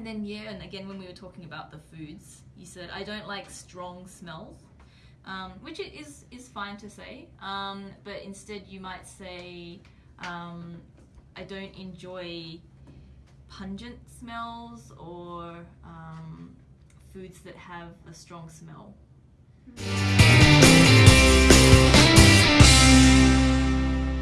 And then Yeah, and again, when we were talking about the foods, you said I don't like strong smells, um, which it is is fine to say. Um, but instead, you might say um, I don't enjoy pungent smells or um, foods that have a strong smell. Mm.